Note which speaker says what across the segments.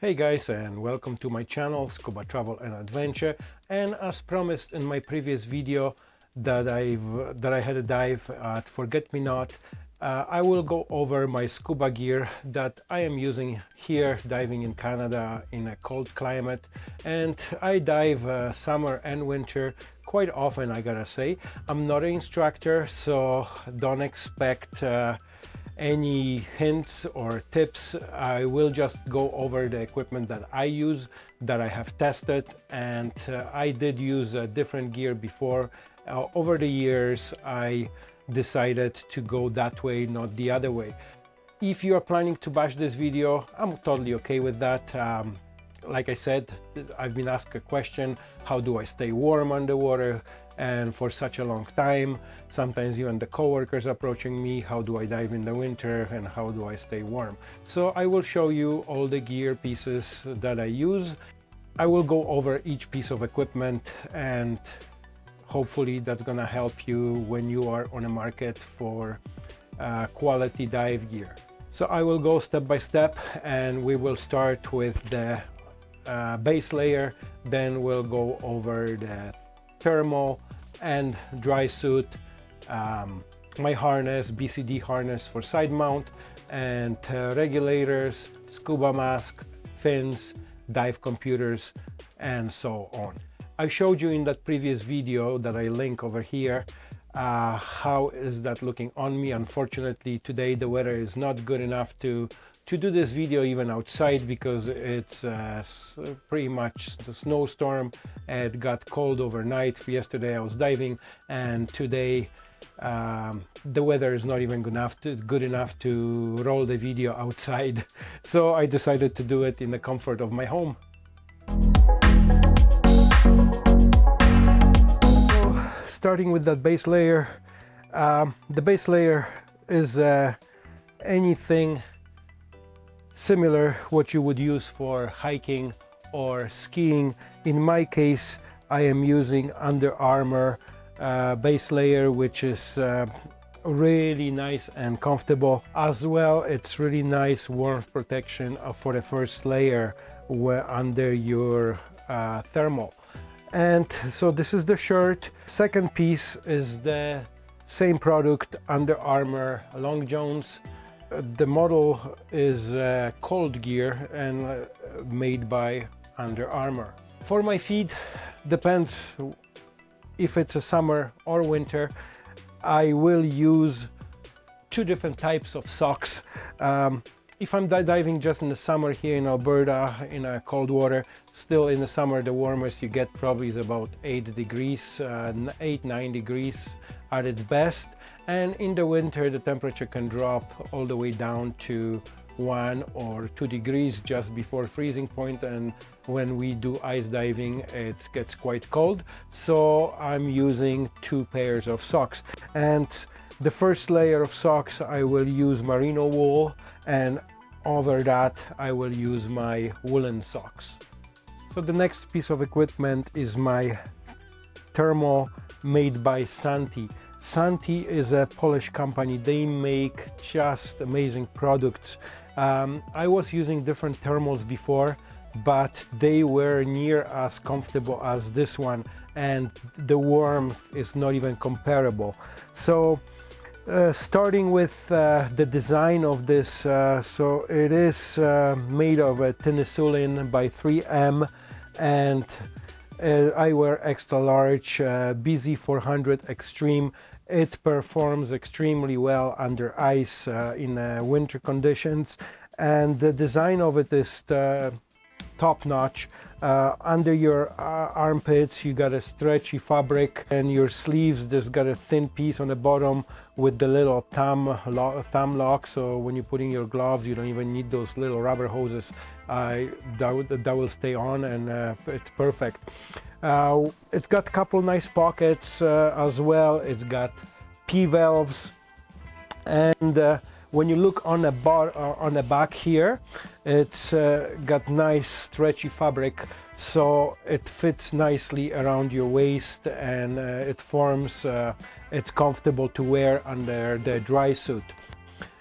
Speaker 1: Hey guys and welcome to my channel Scuba Travel and Adventure. And as promised in my previous video that I've that I had a dive at Forget Me Not uh, I will go over my scuba gear that I am using here diving in Canada in a cold climate. And I dive uh, summer and winter quite often I gotta say. I'm not an instructor so don't expect uh, any hints or tips I will just go over the equipment that I use that I have tested and uh, I did use uh, different gear before uh, over the years I decided to go that way, not the other way. If you are planning to bash this video, I'm totally okay with that. Um, like I said, I've been asked a question, how do I stay warm underwater? And for such a long time, sometimes even the coworkers approaching me, how do I dive in the winter and how do I stay warm? So I will show you all the gear pieces that I use. I will go over each piece of equipment and hopefully that's gonna help you when you are on a market for uh, quality dive gear. So I will go step by step and we will start with the uh, base layer, then we'll go over the thermal and dry suit, um, my harness, BCD harness for side mount, and uh, regulators, scuba mask, fins, dive computers, and so on. I showed you in that previous video that I link over here uh, how is that looking on me. Unfortunately today the weather is not good enough to to do this video even outside because it's uh, pretty much the snowstorm. It got cold overnight. Yesterday I was diving and today um, the weather is not even good enough, to, good enough to roll the video outside. So I decided to do it in the comfort of my home. starting with that base layer um, the base layer is uh, anything similar what you would use for hiking or skiing. In my case I am using Under Armour uh, base layer which is uh, really nice and comfortable. As well it's really nice warmth protection for the first layer under your uh, thermal. And so this is the shirt. Second piece is the same product Under Armour Long Johns the model is uh, cold gear and uh, made by Under Armour. For my feet depends if it's a summer or winter. I will use two different types of socks. Um, if I'm diving just in the summer here in Alberta in a cold water still in the summer the warmest you get probably is about 8 degrees uh, 8 9 degrees at its best and in the winter the temperature can drop all the way down to one or two degrees just before freezing point and when we do ice diving it gets quite cold so I'm using two pairs of socks and the first layer of socks I will use merino wool and over that I will use my woolen socks. So the next piece of equipment is my thermal made by Santi. Santi is a Polish company. They make just amazing products. Um, I was using different thermals before, but they were near as comfortable as this one and the warmth is not even comparable. So uh, starting with uh, the design of this, uh, so it is uh, made of a Thinsulate by 3M and uh, I wear extra large uh, BZ400 Extreme. It performs extremely well under ice in winter conditions. And the design of it is top notch. Uh, under your uh, armpits you got a stretchy fabric. And your sleeves just got a thin piece on the bottom with the little thumb, lo thumb lock so when you're putting your gloves you don't even need those little rubber hoses uh, that, that will stay on and uh, it's perfect. Uh, it's got a couple nice pockets uh, as well, it's got P-valves. And when you look on the bar uh, on the back here it's uh, got nice stretchy fabric. So it fits nicely around your waist and uh, it forms uh, it's comfortable to wear under the dry suit.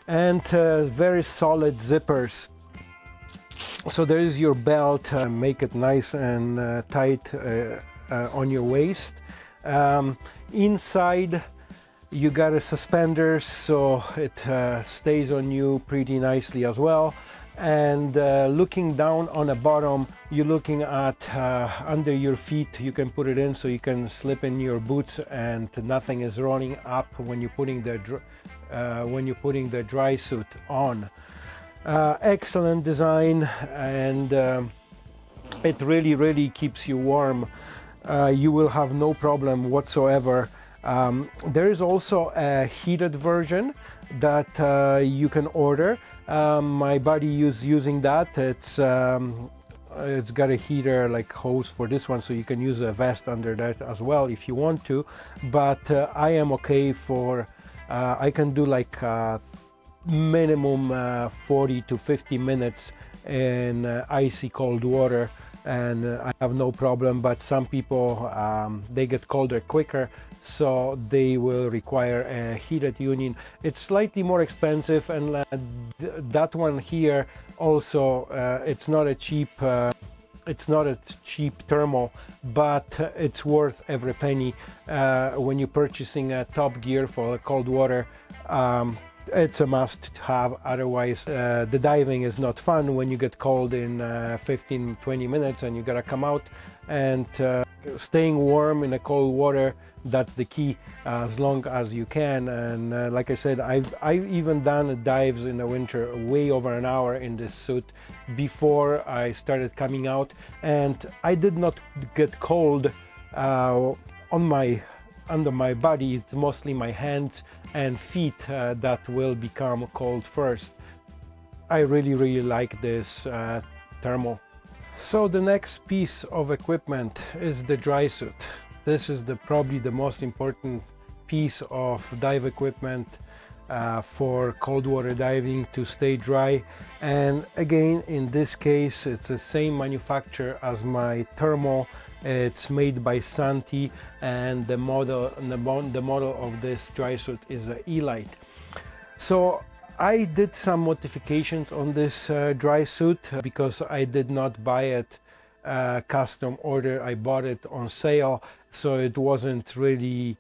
Speaker 1: And uh, very solid zippers so there is your belt uh, make it nice and uh, tight uh, uh, on your waist. Um, inside you got a suspenders so it uh, stays on you pretty nicely as well. And uh, looking down on the bottom you're looking at uh, under your feet. You can put it in so you can slip in your boots and nothing is running up when you're putting the uh, when you're putting the dry suit on uh, excellent design and um, it really really keeps you warm uh, you will have no problem whatsoever um, there is also a heated version that uh, you can order um, my buddy is using that. It's um, it's got a heater like hose for this one, so you can use a vest under that as well if you want to. But uh, I am okay for. Uh, I can do like uh, minimum uh, 40 to 50 minutes in uh, icy cold water and uh, I have no problem but some people um, they get colder quicker so they will require a heated union. It's slightly more expensive and uh, th that one here also uh, it's not a cheap uh, it's not a cheap thermal but it's worth every penny when you're purchasing a top gear for cold water um, it's a must to have otherwise uh, the diving is not fun when you get cold in uh, 15 20 minutes and you gotta come out. And uh, staying warm in a cold water that's the key as long as you can. And uh, like I said I've, I've even done dives in the winter way over an hour in this suit before I started coming out. And I did not get cold uh, on my under my body it's mostly my hands and feet uh, that will become cold first. I really really like this uh, thermal. So the next piece of equipment is the dry suit. This is the probably the most important piece of dive equipment uh, for cold water diving to stay dry. And again in this case it's the same manufacturer as my thermal it's made by Santi and the model the, the model of this dry suit is a Elite. So I did some modifications on this uh, dry suit because I did not buy it uh, custom order. I bought it on sale so it wasn't really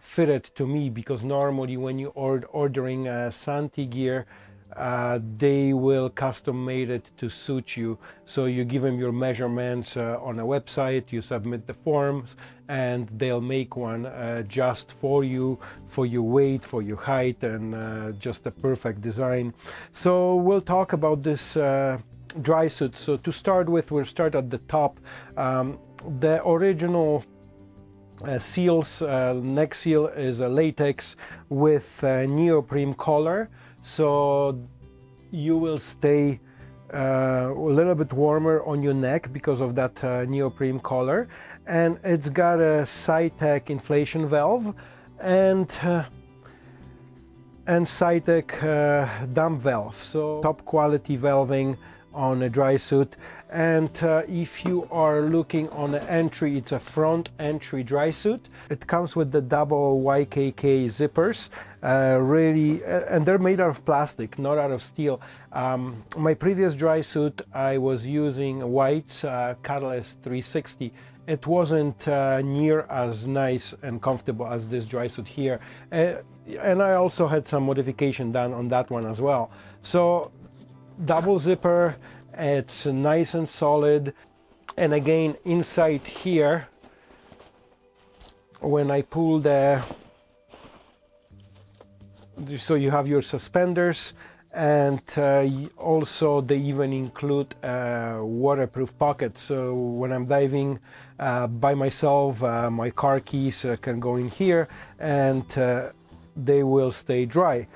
Speaker 1: fitted to me because normally when you are ordering a Santi gear uh, they will custom made it to suit you. So you give them your measurements uh, on a website you submit the forms and they'll make one uh, just for you for your weight for your height and uh, just a perfect design. So we'll talk about this uh, dry suit. So to start with we'll start at the top. Um, the original uh, seals uh, neck seal is a latex with a neoprene collar so you will stay uh, a little bit warmer on your neck because of that uh, neoprene collar. And it's got a SiTech inflation valve and uh, and SiTech uh, dump valve. So top quality valving on a dry suit. And uh, if you are looking on the entry it's a front entry dry suit. It comes with the double YKK zippers uh, really uh, and they're made out of plastic not out of steel. Um, my previous dry suit I was using White's uh, Catalyst 360 it wasn't uh, near as nice and comfortable as this dry suit here. Uh, and I also had some modification done on that one as well. So double zipper it's nice and solid. And again inside here when I pull the so you have your suspenders and uh, also they even include a waterproof pocket so when I'm diving uh, by myself uh, my car keys uh, can go in here and uh, they will stay dry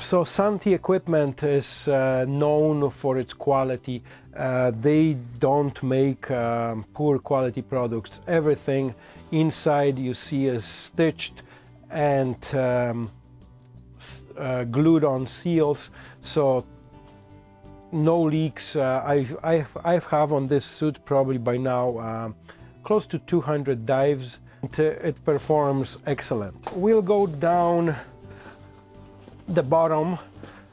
Speaker 1: so Santi equipment is uh, known for its quality. Uh, they don't make um, poor quality products. Everything inside you see is stitched and um, uh, glued on seals. So no leaks. Uh, I've, I've, I've have on this suit probably by now uh, close to 200 dives. And it performs excellent. We'll go down the bottom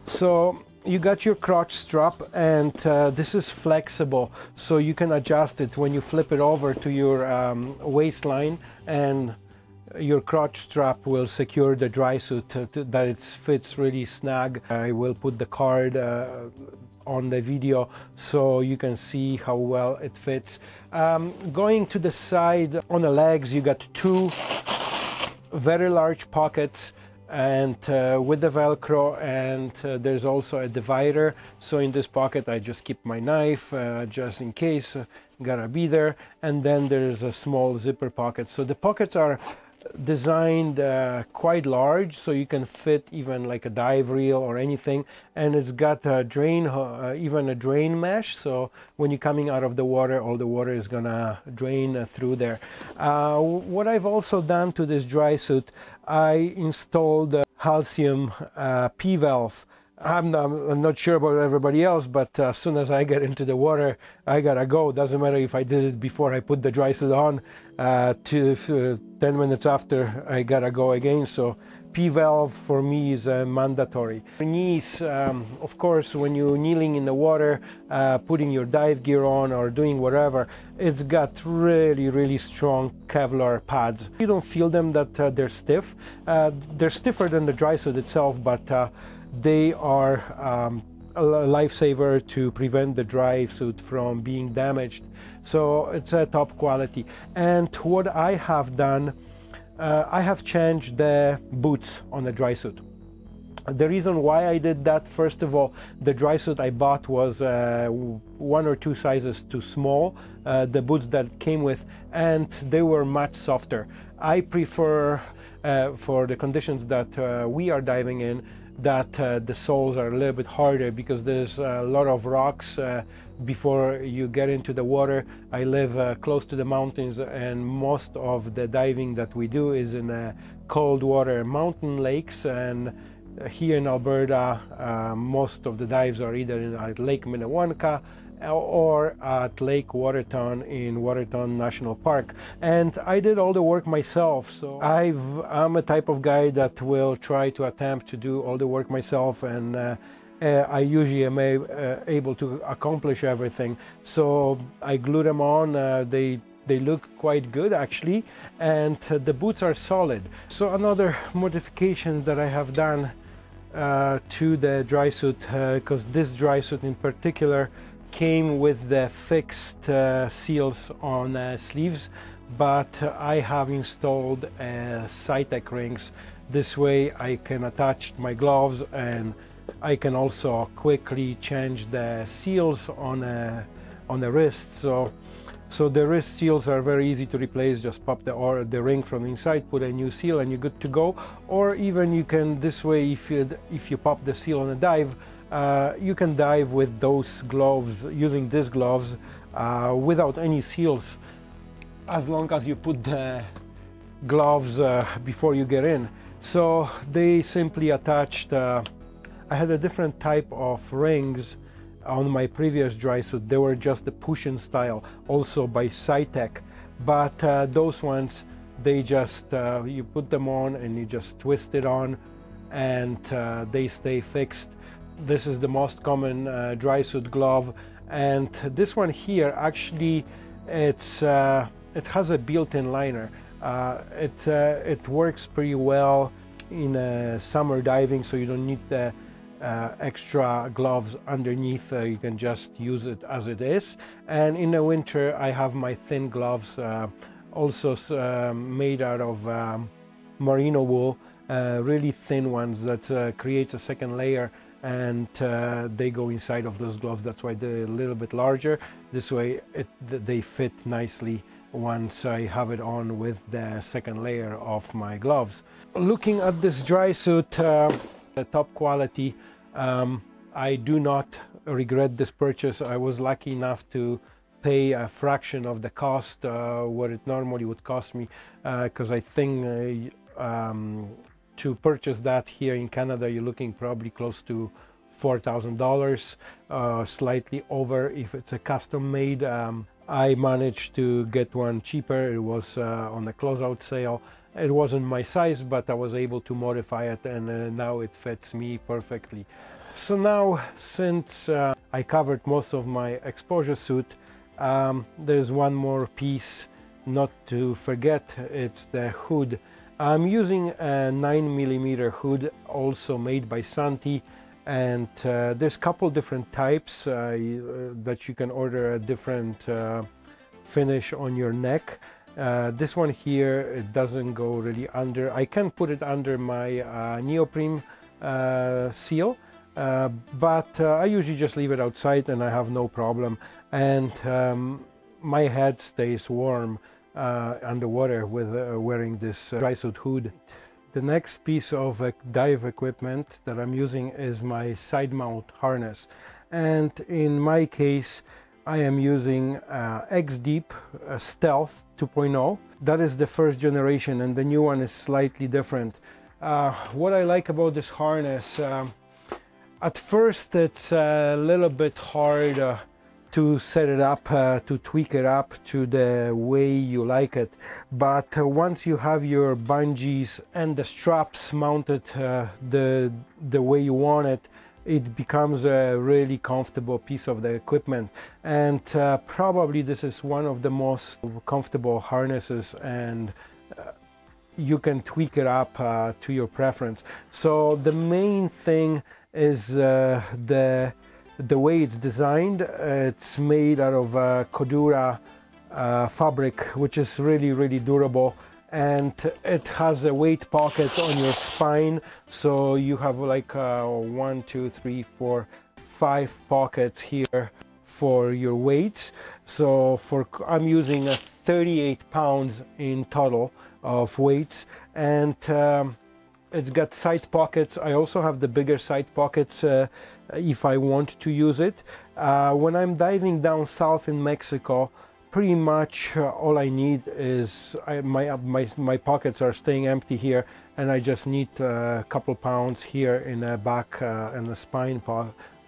Speaker 1: so you got your crotch strap and uh, this is flexible so you can adjust it when you flip it over to your um, waistline and your crotch strap will secure the dry suit to, to, that it fits really snug. I will put the card uh, on the video so you can see how well it fits. Um, going to the side on the legs you got two very large pockets and uh, with the velcro and uh, there's also a divider. So in this pocket I just keep my knife uh, just in case uh, gotta be there. And then there's a small zipper pocket. So the pockets are designed uh, quite large so you can fit even like a dive reel or anything. And it's got a drain uh, even a drain mesh. So when you're coming out of the water all the water is gonna drain through there. What I've also done to this dry suit I installed a Halcyon uh, P-valve I'm not, I'm not, sure about everybody else, but uh, as soon as I get into the water, I gotta go. Doesn't matter if I did it before I put the dry suit on. Uh, to uh, 10 minutes after, I gotta go again. So P-valve for me is uh, mandatory. Knees, um, of course, when you're kneeling in the water, uh, putting your dive gear on or doing whatever, it's got really, really strong Kevlar pads. You don't feel them that uh, they're stiff. they're stiffer than the dry suit itself, but they are um, a lifesaver to prevent the dry suit from being damaged. So it's a top quality. And what I have done, uh, I have changed the boots on the dry suit. The reason why I did that, first of all, the dry suit I bought was uh, one or two sizes too small, uh, the boots that came with, and they were much softer. I prefer, uh, for the conditions that uh, we are diving in, that uh, the soles are a little bit harder because there's a lot of rocks uh, before you get into the water. I live uh, close to the mountains and most of the diving that we do is in uh, cold water mountain lakes and here in Alberta uh, most of the dives are either in Lake Minnewanka or at Lake Waterton in Waterton National Park. And I did all the work myself. So i am a type of guy that will try to attempt to do all the work myself and uh, uh, I usually am a, uh, able to accomplish everything. So I glue them on. Uh, they they look quite good actually, and uh, the boots are solid. So another modification that I have done uh, to the dry suit, because this dry suit in particular came with the fixed uh, seals on uh, sleeves but I have installed uh, SiTech rings. This way I can attach my gloves and I can also quickly change the seals on uh, on the wrist so so the wrist seals are very easy to replace. Just pop the or the ring from inside put a new seal and you're good to go. Or even you can this way if you if you pop the seal on a dive uh, you can dive with those gloves, using these gloves uh, without any seals, as long as you put the gloves uh, before you get in. So they simply attached, uh, I had a different type of rings on my previous dry suit. They were just the push-in style, also by SiTech. But uh, those ones, they just, uh, you put them on and you just twist it on and they stay fixed this is the most common uh, dry suit glove. And this one here actually it's uh, it has a built-in liner. Uh, it uh, it works pretty well in uh, summer diving so you don't need the uh, extra gloves underneath. You can just use it as it is. And in the winter I have my thin gloves also made out of um, merino wool really thin ones that creates a second layer and uh, they go inside of those gloves. That's why they're a little bit larger. This way it, they fit nicely once I have it on with the second layer of my gloves. Looking at this dry suit uh, the top quality um, I do not regret this purchase. I was lucky enough to pay a fraction of the cost uh, what it normally would cost me because uh, I think uh, um, to purchase that here in Canada, you're looking probably close to $4,000, uh, slightly over if it's a custom made. Um, I managed to get one cheaper. It was uh, on the closeout sale. It wasn't my size, but I was able to modify it and uh, now it fits me perfectly. so now since uh, I covered most of my exposure suit um, there's one more piece not to forget it's the hood I'm using a 9 millimeter hood also made by Santi and uh, there's a couple different types uh, uh, that you can order a different uh, finish on your neck. Uh, this one here it doesn't go really under I can put it under my uh, neoprene seal but I usually just leave it outside and I have no problem. And um, my head stays warm. uh, underwater with uh, wearing this uh, dry suit hood. The next piece of dive equipment that I'm using is my side mount harness and in my case I am using uh, X-Deep uh, Stealth 2.0. That is the first generation and the new one is slightly different. Uh, what I like about this harness, um, at first it's a little bit hard to set it up, uh, to tweak it up to the way you like it. But uh, once you have your bungees and the straps mounted uh, the, the way you want it, it becomes a really comfortable piece of the equipment. And uh, probably this is one of the most comfortable harnesses and uh, you can tweak it up uh, to your preference. So the main thing is the the way it's designed, it's made out of uh, Cordura uh, fabric, which is really, really durable. And it has a weight pocket on your spine. So you have like uh, one, two, three, four, five pockets here for your weights. So for I'm using a 38 pounds in total of weights. And um, it's got side pockets. I also have the bigger side pockets uh, if I want to use it. Uh, when I'm diving down south in Mexico, pretty much uh, all I need is I, my, my, my pockets are staying empty here and I just need a couple pounds here in the back uh, and the spine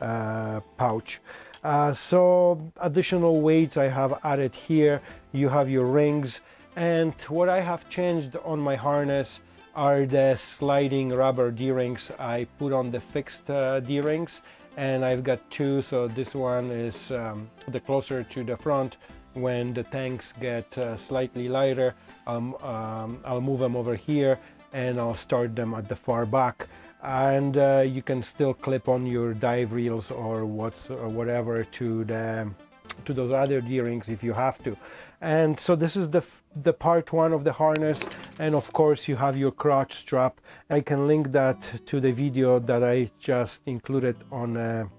Speaker 1: uh, pouch. Uh, so additional weights I have added here. You have your rings and what I have changed on my harness are the sliding rubber D-rings. I put on the fixed uh, D-rings and I've got two so this one is um, the closer to the front. When the tanks get uh, slightly lighter um, um, I'll move them over here and I'll start them at the far back. And uh, you can still clip on your dive reels or what's or whatever to the to those other D-rings if you have to and so this is the the part one of the harness. And of course you have your crotch strap. I can link that to the video that I just included on a,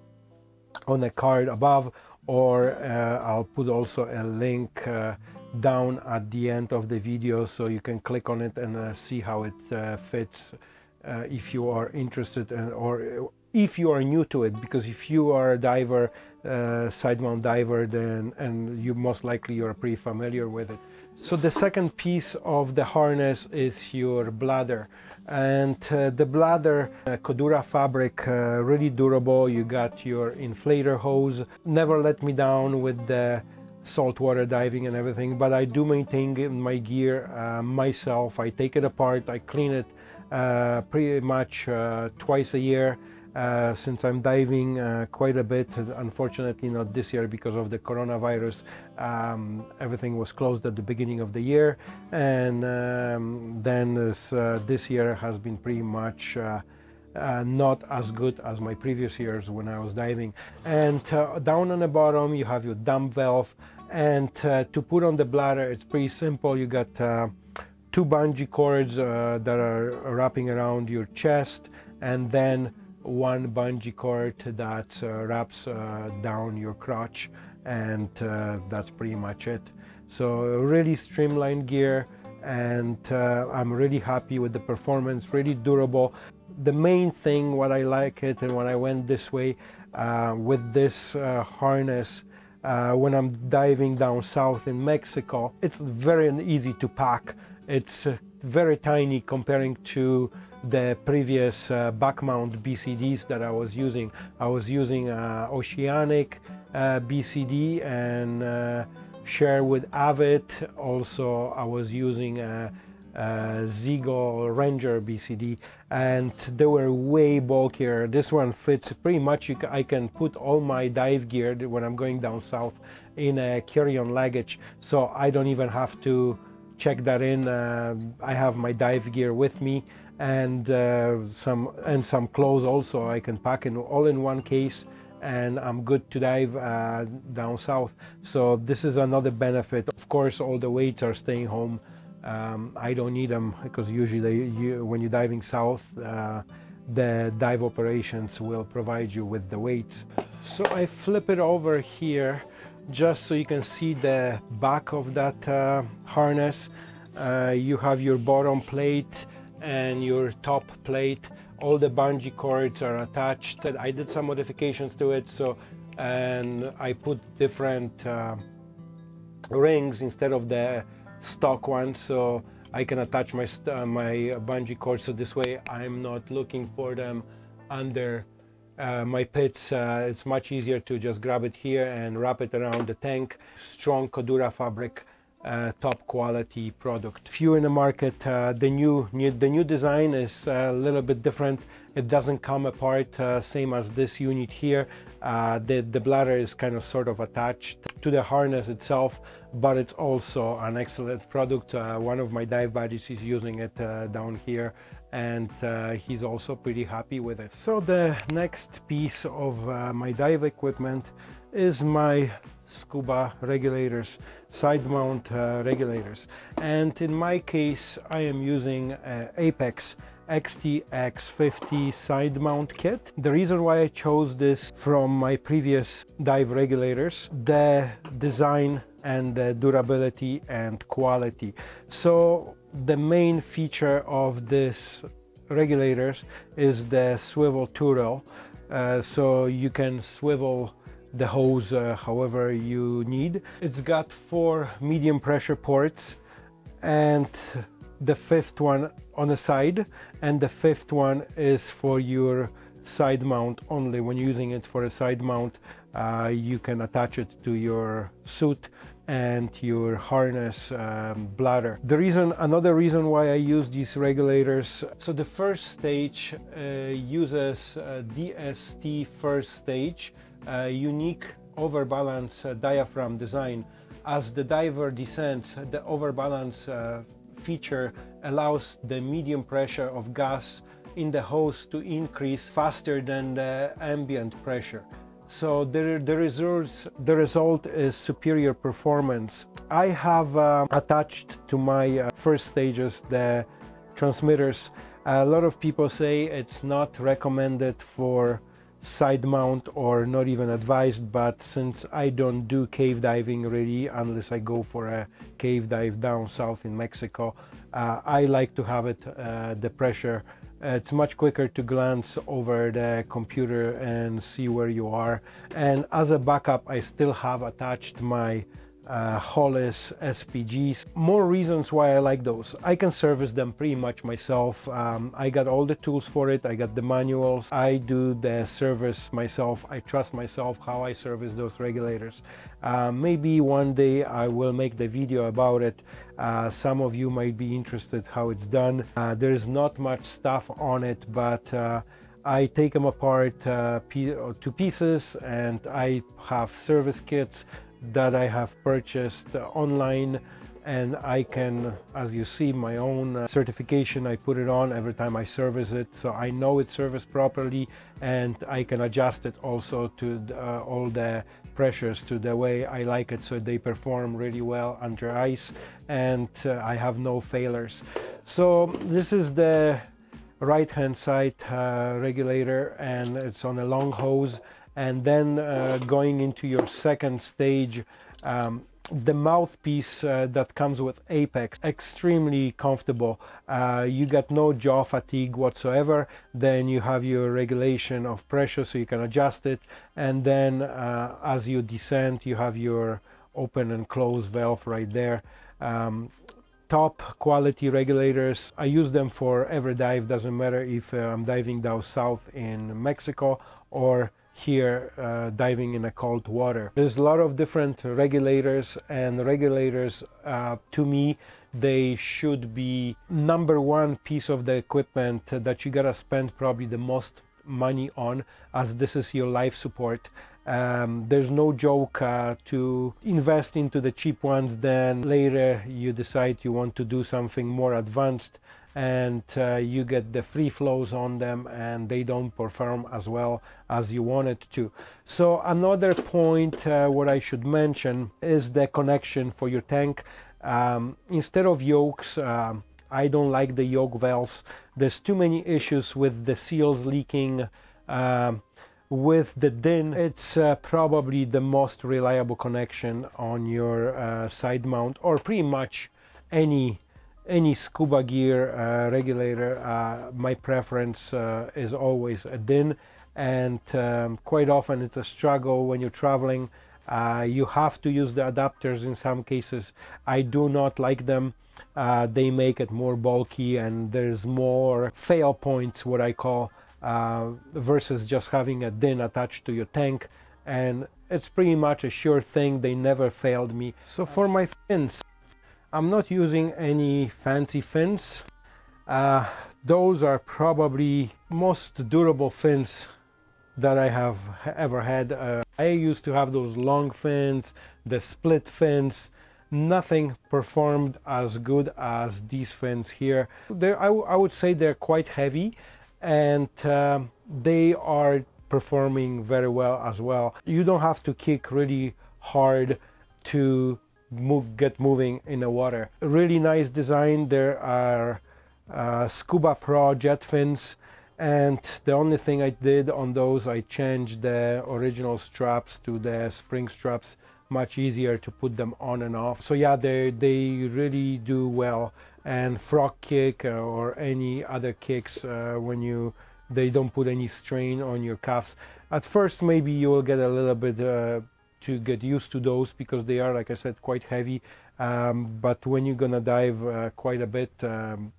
Speaker 1: on a card above. Or uh, I'll put also a link uh, down at the end of the video. So you can click on it and uh, see how it uh, fits uh, if you are interested in, or if you are new to it because if you are a diver uh, side mount diver then and you most likely you're pretty familiar with it. So the second piece of the harness is your bladder. And uh, the bladder uh, fabric uh, really durable. You got your inflator hose. Never let me down with the saltwater diving and everything but I do maintain my gear uh, myself. I take it apart. I clean it uh, pretty much uh, twice a year uh, since I'm diving uh, quite a bit. Unfortunately, not this year because of the coronavirus. Um, everything was closed at the beginning of the year, and um, then this, uh, this, year has been pretty much. Uh, uh, not as good as my previous years when I was diving. And down on the bottom, you have your dump valve, and to put on the bladder, it's pretty simple. You got two bungee cords that are wrapping around your chest and then one bungee cord that uh, wraps uh, down your crotch and uh, that's pretty much it. So really streamlined gear and uh, I'm really happy with the performance really durable. The main thing what I like it and when I went this way uh, with this uh, harness when I'm diving down south in Mexico it's very easy to pack. It's very tiny comparing to the previous uh, back mount BCDs that I was using. I was using uh, Oceanic uh, BCD and uh, Sherwood Avid. Also, I was using a, uh, Zeagle Ranger BCD and they were way bulkier. This one fits pretty much. I can put all my dive gear when I'm going down south in a carry-on luggage so I don't even have to check that in. Uh, I have my dive gear with me and uh, some and some clothes also I can pack in all in one case and I'm good to dive uh, down south. So this is another benefit. Of course, all the weights are staying home. Um, I don't need them because usually you, when you're diving south, uh, the dive operations will provide you with the weights. So I flip it over here just so you can see the back of that uh, harness. Uh, you have your bottom plate and your top plate all the bungee cords are attached. I did some modifications to it so and I put different uh, rings instead of the stock ones so I can attach my uh, my bungee cords. So this way I'm not looking for them under uh, my pits. Uh, it's much easier to just grab it here and wrap it around the tank. Strong Cordura fabric uh, top quality product. Few in the market, uh, the new, new, the new design is a little bit different. It doesn't come apart uh, same as this unit here. Uh, the, the bladder is kind of sort of attached to the harness itself, but it's also an excellent product. Uh, one of my dive buddies is using it uh, down here and he's also pretty happy with it. So the next piece of my dive equipment is my scuba regulators side mount uh, regulators and in my case I am using uh, Apex XTX50 side mount kit. The reason why I chose this from my previous dive regulators, the design and the durability and quality. So the main feature of this regulators is the swivel turret. Uh, so you can swivel the hose uh, however you need. It's got four medium pressure ports and the fifth one on the side and the fifth one is for your side mount only. When using it for a side mount uh, you can attach it to your suit and your harness um, bladder. The reason, another reason why I use these regulators, so the first stage uh, uses uh, DST first stage unique overbalance uh, diaphragm design. As the diver descends, the overbalance uh, feature allows the medium pressure of gas in the hose to increase faster than the ambient pressure. So the, the, results, the result is superior performance. I have uh, attached to my uh, first stages the transmitters. A lot of people say it's not recommended for side mount or not even advised but since I don't do cave diving really unless I go for a cave dive down south in Mexico uh, I like to have it uh, the pressure. It's much quicker to glance over the computer and see where you are. And as a backup I still have attached my uh, Hollis SPGs. More reasons why I like those. I can service them pretty much myself. Um, I got all the tools for it. I got the manuals. I do the service myself. I trust myself how I service those regulators. Uh, maybe one day I will make the video about it. Uh, some of you might be interested how it's done. Uh, there's not much stuff on it, but uh, I take them apart uh, to pieces and I have service kits that I have purchased online and I can, as you see, my own uh, certification, I put it on every time I service it. So I know it's serviced properly and I can adjust it also to uh, all the pressures to the way I like it so they perform really well under ice and uh, I have no failures. So this is the right hand side uh, regulator and it's on a long hose and then uh, going into your second stage um, the mouthpiece uh, that comes with Apex extremely comfortable. Uh, you get no jaw fatigue whatsoever. Then you have your regulation of pressure so you can adjust it. And then uh, as you descend you have your open and close valve right there. Um, top quality regulators I use them for every dive. Doesn't matter if uh, I'm diving down south in Mexico or here uh, diving in a cold water. There's a lot of different regulators and regulators uh, to me they should be number one piece of the equipment that you gotta spend probably the most money on as this is your life support um, there's no joke uh, to invest into the cheap ones then later you decide you want to do something more advanced and uh, you get the free flows on them and they don't perform as well as you want it to. So another point uh, what i should mention is the connection for your tank. Um, instead of yokes um, i don't like the yoke valves. There's too many issues with the seals leaking um, with the DIN, it's uh, probably the most reliable connection on your uh, side mount or pretty much any any scuba gear uh, regulator. Uh, my preference uh, is always a DIN and um, quite often it's a struggle when you're traveling. Uh, you have to use the adapters in some cases. I do not like them. they make it more bulky and there's more fail points, what I call, uh, versus just having a DIN attached to your tank and it's pretty much a sure thing they never failed me so for my fins I'm not using any fancy fins. Uh, those are probably most durable fins that I have ever had. Uh, I used to have those long fins the split fins. Nothing performed as good as these fins here. I, I would say they're quite heavy and uh, they are performing very well as well. You don't have to kick really hard to move, get moving in the water. Really nice design. There are uh, Scuba Pro jet fins and the only thing I did on those I changed the original straps to the spring straps much easier to put them on and off so yeah they they really do well and frog kick uh, or any other kicks uh, when you they don't put any strain on your cuffs at first maybe you will get a little bit uh, to get used to those because they are like I said quite heavy um, but when you're gonna dive uh, quite a bit um,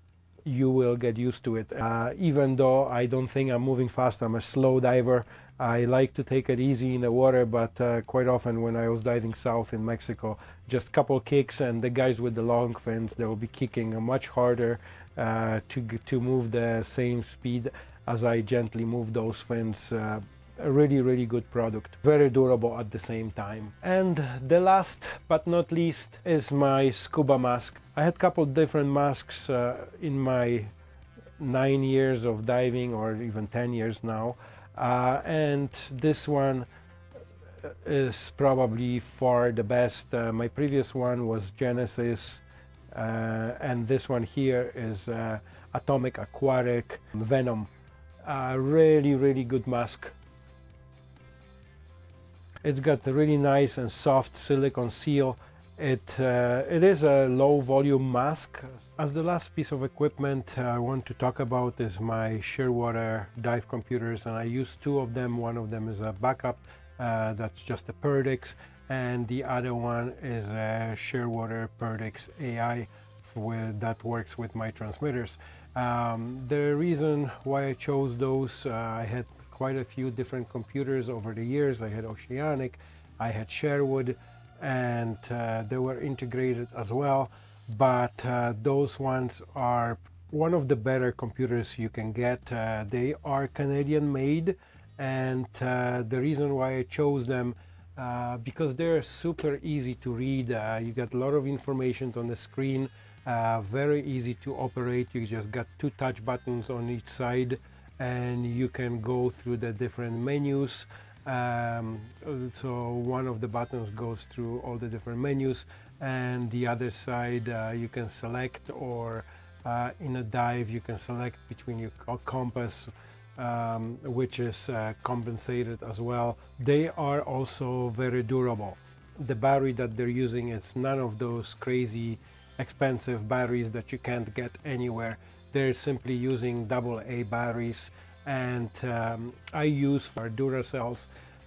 Speaker 1: you will get used to it uh, even though I don't think I'm moving fast I'm a slow diver I like to take it easy in the water, but uh, quite often when I was diving south in Mexico, just couple kicks and the guys with the long fins, they will be kicking much harder uh, to, to move the same speed as I gently move those fins. Uh, a really, really good product. Very durable at the same time. And the last but not least is my scuba mask. I had a couple different masks uh, in my nine years of diving or even 10 years now uh, and this one is probably far the best. Uh, my previous one was Genesis uh, and this one here is uh, Atomic Aquatic Venom. really, really good mask. It's got a really nice and soft silicone seal it, uh, it is a low volume mask. As the last piece of equipment uh, I want to talk about is my Shearwater dive computers and I use two of them. One of them is a backup uh, that's just a Perdix and the other one is a Shearwater Perdix AI with, that works with my transmitters. Um, the reason why I chose those, uh, I had quite a few different computers over the years. I had Oceanic, I had Sherwood, and uh, they were integrated as well. But uh, those ones are one of the better computers you can get. Uh, they are Canadian made and uh, the reason why I chose them uh, because they're super easy to read. Uh, you get a lot of information on the screen very easy to operate. You just got two touch buttons on each side and you can go through the different menus um, so one of the buttons goes through all the different menus and the other side uh, you can select or uh, in a dive you can select between your compass um, which is uh, compensated as well. They are also very durable. The battery that they're using is none of those crazy expensive batteries that you can't get anywhere. They're simply using double A batteries and um, I use for Duracells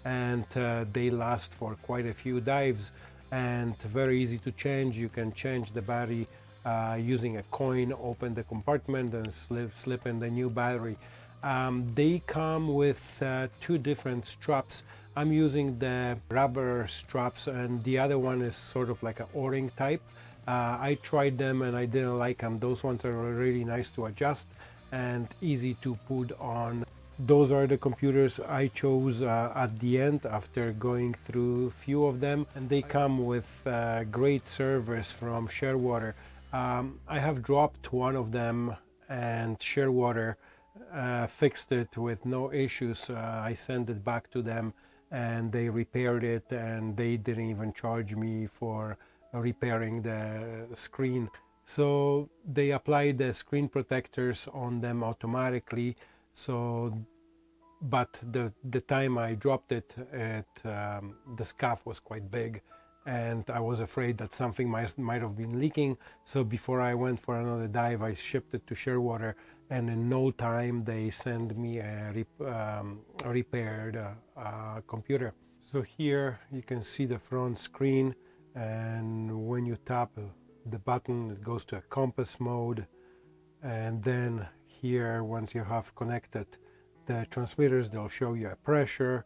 Speaker 1: and uh, they last for quite a few dives and very easy to change. You can change the battery uh, using a coin, open the compartment and slip, slip in the new battery. Um, they come with uh, two different straps. I'm using the rubber straps and the other one is sort of like an o-ring type. Uh, I tried them and I didn't like them. Those ones are really nice to adjust and easy to put on. Those are the computers I chose uh, at the end after going through a few of them and they come with uh, great service from Shearwater. Um, I have dropped one of them and Shearwater uh, fixed it with no issues. Uh, I sent it back to them and they repaired it and they didn't even charge me for repairing the screen. So they apply the screen protectors on them automatically. So, but the the time I dropped it, it um, the scuff was quite big, and I was afraid that something might might have been leaking. So before I went for another dive, I shipped it to Shearwater, and in no time they sent me a, rep um, a repaired uh, uh, computer. So here you can see the front screen and when you tap the button it goes to a compass mode. And then here once you have connected the transmitters they'll show you a pressure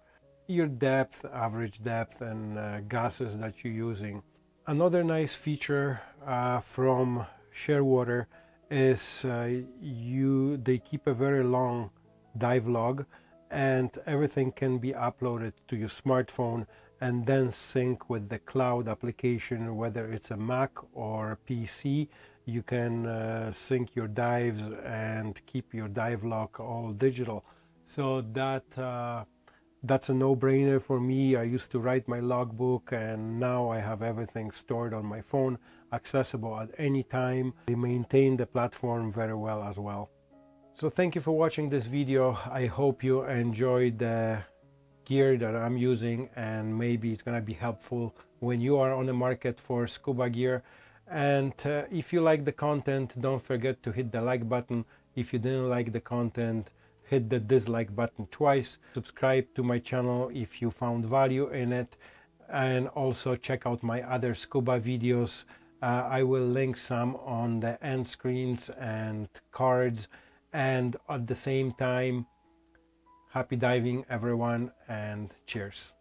Speaker 1: your depth average depth and uh, gases that you're using. Another nice feature uh, from Shearwater is uh, you they keep a very long dive log and everything can be uploaded to your smartphone and then sync with the cloud application whether it's a Mac or a PC you can uh, sync your dives and keep your dive log all digital. So that uh, that's a no-brainer for me. I used to write my logbook and now I have everything stored on my phone accessible at any time. They maintain the platform very well as well. So thank you for watching this video. I hope you enjoyed the gear that I'm using and maybe it's gonna be helpful when you are on the market for scuba gear. And uh, if you like the content don't forget to hit the like button. If you didn't like the content hit the dislike button twice. Subscribe to my channel if you found value in it. And also check out my other scuba videos. Uh, I will link some on the end screens and cards. And at the same time Happy diving, everyone, and cheers.